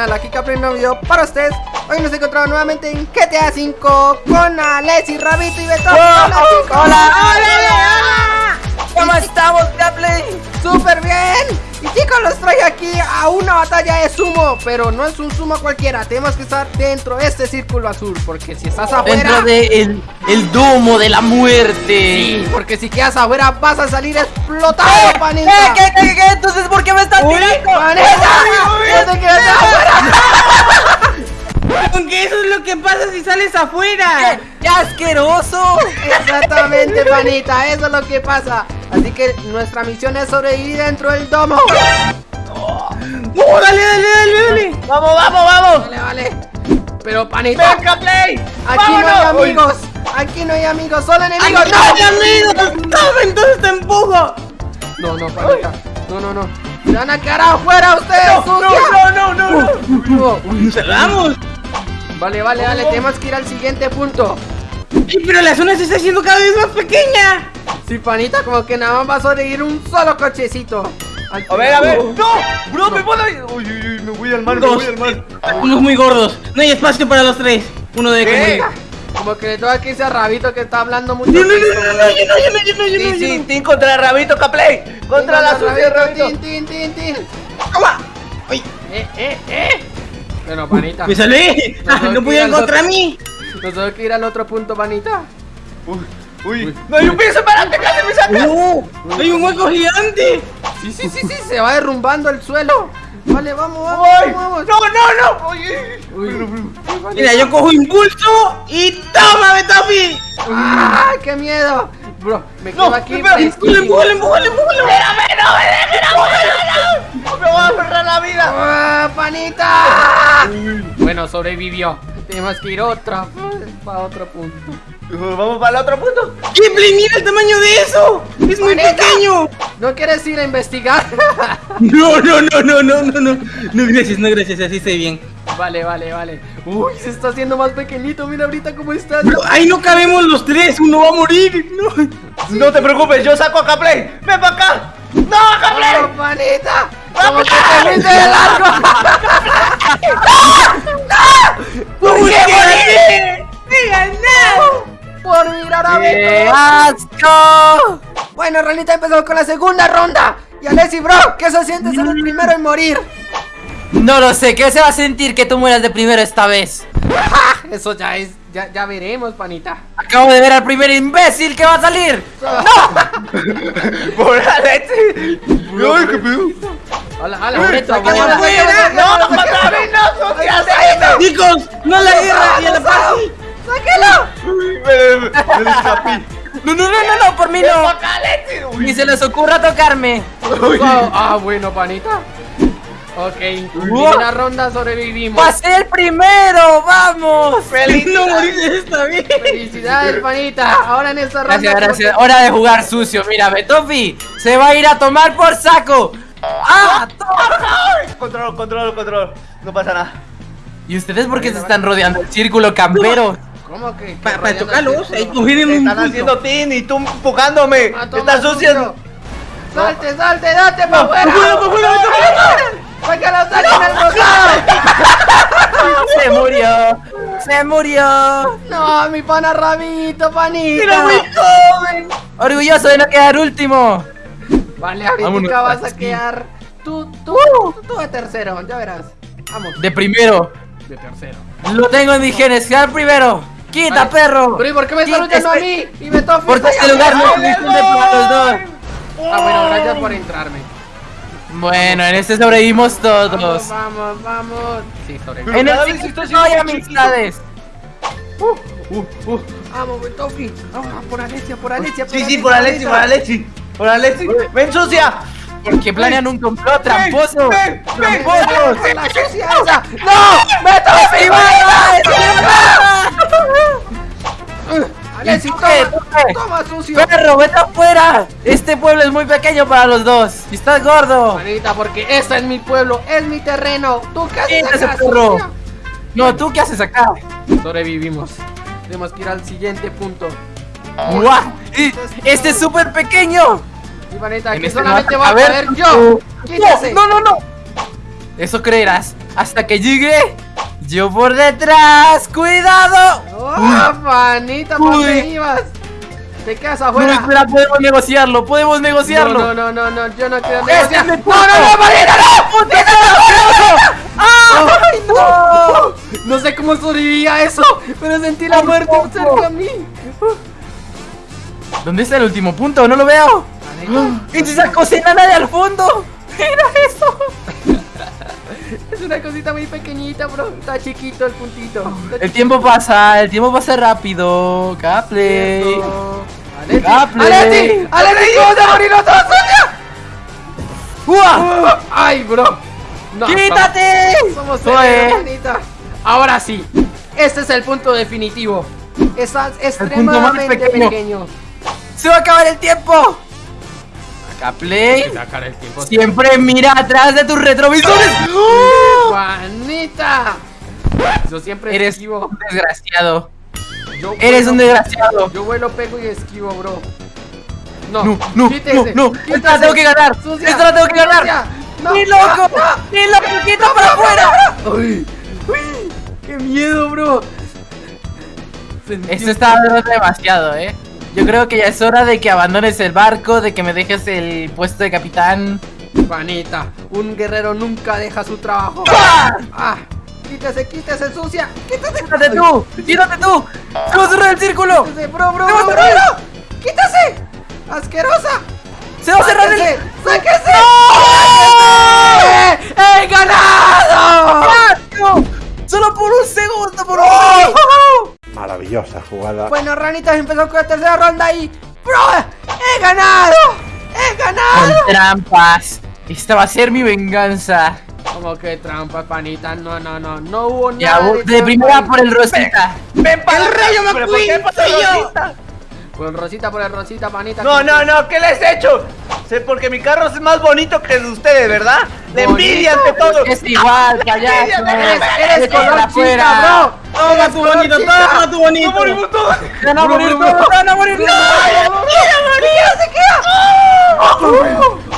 canal, aquí Capri un video para ustedes Hoy nos encontramos nuevamente en GTA 5 con Alessi, Rabito y Beto ¡Hola, chicos! hola! ¡Hola! ¿Cómo estamos, Gaplay? ¡Súper bien! Y chicos, los traigo aquí a una batalla de sumo Pero no es un sumo cualquiera Tenemos que estar dentro de este círculo azul Porque si estás afuera Dentro de el, el domo de la muerte Sí, porque si quedas afuera vas a salir explotado, panita ¿Qué, qué, qué, qué? Entonces, ¿por qué me están tirando? ¡Panita! ¡No afuera! Aunque eso es lo que pasa si sales afuera. ¡Qué, qué asqueroso! Exactamente, panita, eso es lo que pasa Así que nuestra misión es sobrevivir dentro del domo ¡Oh, dale, dale, dale, dale! ¡Vamos, vamos, vamos! Vale, vale Pero, panita, ¡Venga, Play! aquí no hay amigos Aquí no hay amigos, solo enemigos ¡No, amigos! ¡No, entonces te empujo! No, no, panita No, no, no Se van a quedar afuera ustedes, sucia. no, no, no! No. ¡Cerramos! Vale, vale, vale, tenemos que ir al siguiente punto Sí, pero la zona se está haciendo cada vez más pequeña. Sí, panita, como que nada más va a sobrevivir un solo cochecito Al A ver, a ver. ¡No! ¡Bro, me puedo ir! Uy, uy, uy, me voy al mar, me Dos. voy al mar. Unos muy gordos. No hay espacio para los tres. Uno de comida. Como que le toca que irse a Rabito que está hablando mucho No, no, no, no, no, Sí, sí, contra Rabito, Caplay. Contra la sucia de Rabito. Tin, tin, tin, tin. ¡Toma! ¡Ay! Eh, eh, eh. Bueno, panita. ¡Me salvé! No, Ah, no, ¡No podían tira al contra otro. mí! Nos tengo que ir al otro punto, panita. Uy, uy. No hay un piso, espérate, casi me saca. ¡Oh! ¡Hay un hueco gigante! Sí, sí, sí, sí, se va derrumbando el suelo. Vale, vamos, vamos, Uy, vamos. No, no, no. Uy, vale. Mira, yo cojo impulso y ¡toma, Betafi! ¡Ah, qué miedo! Bro, me quedo No, aquí. espera, fresquísimo. ¡Empújale, empújale, empújale! Espérame, no me dejes, no me dejes, no. Me voy a aferrar la vida. ¡Ah, panita! Bueno, sobrevivió. Tenemos que ir otra para otro punto. Vamos para el otro punto. ¡Ghibli, mira el tamaño de eso! ¡Es muy pequeño! ¿No quieres ir a investigar? No, no, no, no, no, no, no. No, gracias, no, gracias, así estoy bien. vale, vale, vale. Uy, se está haciendo más pequeñito. Mira ahorita cómo estás. Pero ahí no cabemos los tres, uno va a morir. No. No te preocupes, yo saco a Caplay. Ven para acá. No, Caplay. ¡Oh, panita! ¡Vamos fuiste de largo! ¿Por qué Por mirar a ¡Qué ver. asco! Bueno, Ranita, empezamos con la segunda ronda. Y Alessi, bro, ¿qué se siente ser el primero en morir? No lo sé, ¿qué se va a sentir que tú mueras de primero esta vez? Eso ya es, ya, ya veremos, panita. Acabo de ver al primer imbécil que va a salir. ¡Por la leche! ¡Ay, qué pedo! Hola, hola, ¡No, a mí, no, sucia, sáqueme! Chicos, no la Me, me escapé. No, no, no, no, no, por mí no. Ni se les ocurra tocarme. Ah, bueno, panita. Ok, primera ronda sobrevivimos. ¡Pasé el primero! ¡Vamos! No morir esta vez. Felicidades, panita. Ahora en esta ronda. Gracias, gracias. Hora de jugar sucio. Mira, Betofi se va a ir a tomar por saco. ¡Ah! Control, control, control. No pasa nada. ¿Y ustedes por qué se están rodeando el círculo campero? ¿Cómo que? Para rodeando tocarlos, el ahí Te un están haciendo tin y tú empujándome. Toma, Estás sucio. Salte, salte, date para afuera. ¡Fuera, fuera, fuera! Sácalo, sácalo el rosado. ¡Se murió! ¡Se murió! No, mi pana Rabito, panita. ¡Era muy joven! Orgulloso de no quedar último. Vale, ahorita vas a quedar tú, tú, tú, tú de tercero, ya verás. Vamos, De primero. de tercero. Lo tengo en mis genes. Quedar primero. ¡Quita, Vale. perro! Pero ¿y por qué me Quítese. luchando a mí? Y me toca. Porque este lugar no suficiente para los dos. Ah, bueno, gracias por entrarme. Bueno, en este sobrevivimos Vamos, todos. vamos, vamos. Sí, sobreviví. En el siguiente no hay amistades. Vamos, Betofi. Vamos, por Alesia, por Alesia. Sí, sí, por Alexi, por Alexi. Por Alexi. Ven, sucia. Porque planean un complot tramposo. ven, ven. ¡Tramposos! ¡La sucia esa! ¡No! ¡Betofi! Alessi, ¿Y toma, qué? ¿Tú qué? toma, sucio. ¡Perro, vete afuera! Este pueblo es muy pequeño para los dos. Y estás gordo. Manita, porque este es mi pueblo, es mi terreno. ¿Tú qué haces Quítese, acá, perro. No, ¿tú qué haces acá? Sobrevivimos. Tenemos que ir al siguiente punto. ¡Guau! Este es súper pequeño. Y manita, aquí este solamente no voy a caber yo. tú. Quítese. No, no, no. Eso creerás. Hasta que llegue yo por detrás. ¡Cuidado! ¡Oh, panita! ¿Por dónde ibas? Te quedas No, afuera. espera, podemos negociarlo. Podemos negociarlo. No, no, no, no, yo no quiero negociar. ¡No, no, no, panita, no! ¡Ah! ¡Ay, no! No sé cómo sobrevivía eso, pero sentí la muerte cerca a mí. ¿Dónde está el último punto? No lo veo. ¡Es esa cosa enana de al fondo! ¡Mira eso! Es una cosita muy pequeñita, bro. Está chiquito el puntito. Está El tiempo pasa, el tiempo pasa rápido. Chiquito. ¡Aleti! ¡Aleti! ¡Aleti! ¿Cómo se morir sucia? ¡Uah! ¡Ay, bro! No, ¡Quítate! Somos Zoe. serios. Ahora sí, este es el punto definitivo. Estás extremadamente pequeño. pequeño. ¡Se va a acabar el tiempo! Tiempo. Siempre mira atrás de tus retrovisores. ¡Juanita! Yo siempre Eres esquivo. un desgraciado. Yo Eres vuelo- un desgraciado. Yo vuelo, pego y esquivo, bro. No, No, no, quítese, no, no. quítese. Esta la tengo que ganar. Sucia, Esta la tengo que ganar. No, ¡Ni loco! no. ¡Ni loco! ¡Quita para afuera! Uy, uy, qué miedo, bro. Esto está demasiado, eh. Yo creo que ya es hora de que abandones el barco, de que me dejes el puesto de capitán. Juanita, un guerrero nunca deja su trabajo. ¡Ah! Ah, quítese, quítese, sucia. Quítese. ¡Quítate tú! ¡Quítate tú! ¡Vamos a cerrar el círculo! Quítese, bro, bro, ¡Se va a bro, bro. ¡Quítese! ¡Asquerosa! ¡Se va a cerrar el... ¡Sáquese! ¡Sáquese! ¡He ganado! Maravillosa jugada. Bueno, Ranitas empezó con la tercera ronda y... ¡Bro! ¡He ganado! ¡He ganado! Con trampas. Esta va a ser mi venganza. Como que trampa, panita. No, no, no. No hubo Ya, nada. de, trampa primera por el Rosita. ¡Ven para ¡El rayo ¿Pero por McQueen? Por el rosita, por el rosita, panita. No, no, no, ¿qué les he hecho? Sé porque mi carro es más bonito que el de ustedes, ¿verdad? Bonito. envidia ante todo. Es igual, payaso. Eres, color chica, bro. Toma Eres tu bonito, toma tu bonito. Se van a morir todos, se van a morir todos.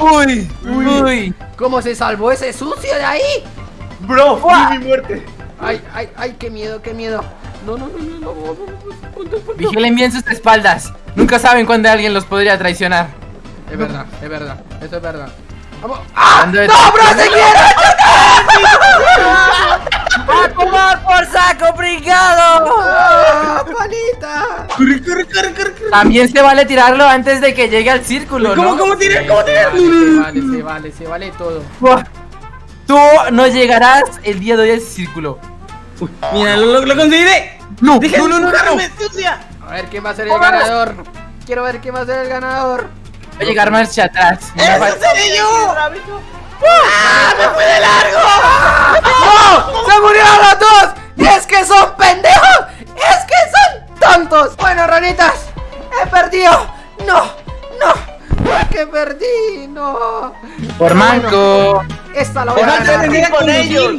Uy, uy. ¿Cómo se salvó ese sucio de ahí? Bro, vi mi muerte. Ay, ay, ay, qué miedo, qué miedo. No, no, no, no, no, no, no, punto, punto. Vigilen bien sus espaldas. Nunca saben cuándo alguien los podría traicionar. Es verdad, es verdad, eso es verdad. Vamos. De- ¡No, bro, se quiere! ¡A tomar por saco, brigado! ¡Ah, panita! Corre, corre, corre, corre, corre. También se vale tirarlo antes de que llegue al círculo, ¿Cómo, ¿no? cómo tiras? ¿Cómo tiras? Se vale, se vale, se vale todo. Tú no llegarás el día de hoy al círculo. Uy, Mira, lo, lo, lo conseguiré. No, no, no, no, no. A ver quién va a ser el ganador. Quiero ver quién va a ser el ganador. A llegar marcha atrás. Me ¡Eso seré yo! ¡No! ¡Se murieron los dos! ¡Es que son pendejos! ¡Es que son tontos! Bueno, ranitas, he perdido. ¡No! ¡No! ¿Por qué perdí? ¡No! Por manco. Esta la voy a ganar. con ellos.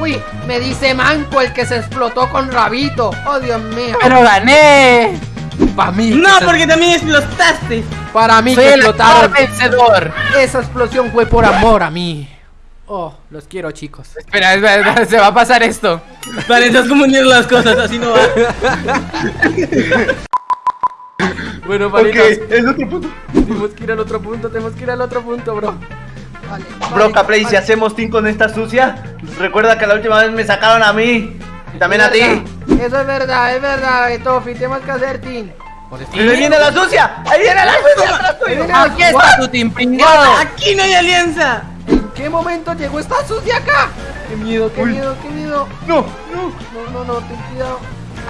Uy, me dice Manco el que se explotó con Rabito. ¡Oh, Dios mío! Pero gané. Para mí. No, porque también explotaste. Para mí Soy que explotaron. vencedor. Esa explosión fue por amor a mí. Oh, los quiero, chicos. Espera, espera, espera, se va a pasar esto. Vale, estás confundiendo las cosas, así no va. Bueno, Ok, panitas, es otro punto. tenemos que ir al otro punto, tenemos que ir al otro punto, bro. Vale, Bro, vale, Capley, si hacemos team con esta sucia, recuerda que la última vez me sacaron a mí. Y también a ti. Eso es verdad, es verdad, Tofi, tenemos que hacer team. ¡Ahí viene la sucia! ¡Ahí viene la sucia Aquí está tu team pringado. Aquí no hay alianza. ¿En qué momento llegó esta sucia acá? ¡Qué miedo, qué miedo, qué miedo! ¡No! ¡No! No, no, no, ten cuidado.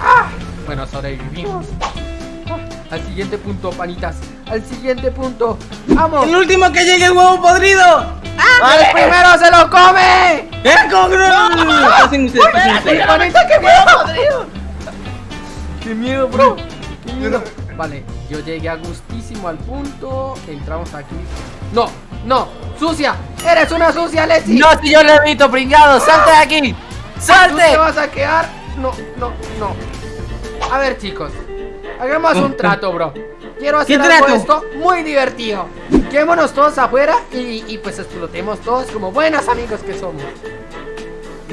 ¡Ah! Bueno, sobrevivimos. Ah, Al siguiente punto, panitas. Al siguiente punto. ¡Vamos! El último que llegue el huevo podrido. ¡El primero se lo come! ¿Eh? ¿Cómo que no? No, no, no, no. Pasen ustedes, pasen ustedes. ¡Ay, panita, qué miedo! ¡Qué miedo, bro! ¡Qué miedo! Vale, yo llegué a gustísimo al punto. Entramos aquí. ¡No! ¡No! ¡Sucia! ¡Eres una sucia, Lexi! No, si yo le evito, pringado. ¡Salte de aquí! ¿Tú ¡Salte! te vas a quedar? No, no, no. A ver, chicos. Hagamos un trato, bro. Quiero hacer ¿Qué algo trato? esto muy divertido. Quedémonos todos afuera y, y pues explotemos todos como buenos amigos que somos.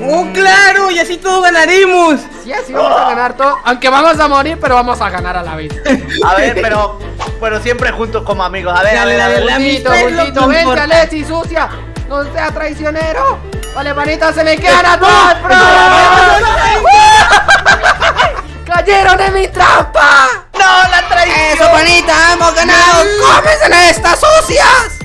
¡Oh, claro! Y así todos ganaremos. Sí, así vamos a ganar todo. Aunque vamos a morir, pero vamos a ganar a la vez. A ver, pero, pero siempre juntos como amigos. A ver, a Dale, ver, a dale, ver. Bultito, que venga. Leti, sucia. No sea traicionero. Vale, panita, se me quedan a todos, bro. ¡Cayeron en mi trampa! ¡No, la traición! ¡Eso, panita! ¡Hemos ganado! ¡Cómensela estas sucias!